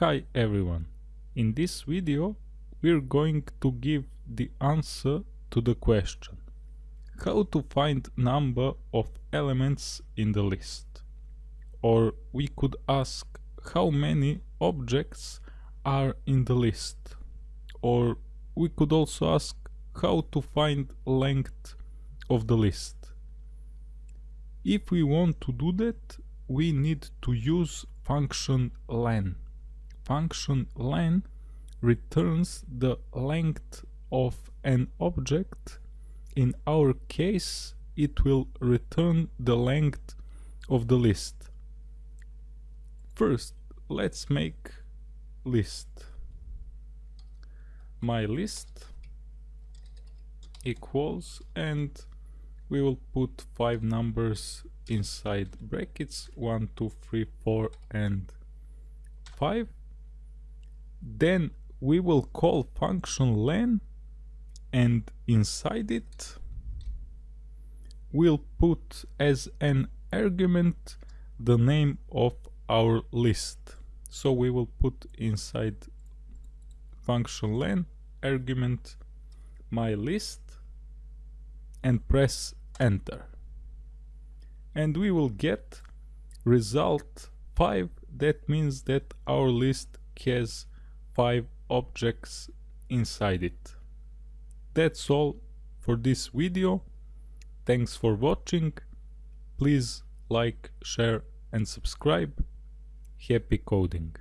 Hi everyone. In this video we're going to give the answer to the question how to find number of elements in the list. Or we could ask how many objects are in the list. Or we could also ask how to find length of the list. If we want to do that, we need to use function len function len returns the length of an object. In our case, it will return the length of the list. First, let's make list. My list equals and we will put five numbers inside brackets 1 2 3 4 and 5 then we will call function len and inside it we'll put as an argument the name of our list. So we will put inside function len argument my list and press enter. And we will get result 5 that means that our list has five objects inside it. That's all for this video. Thanks for watching. Please like, share and subscribe. Happy coding!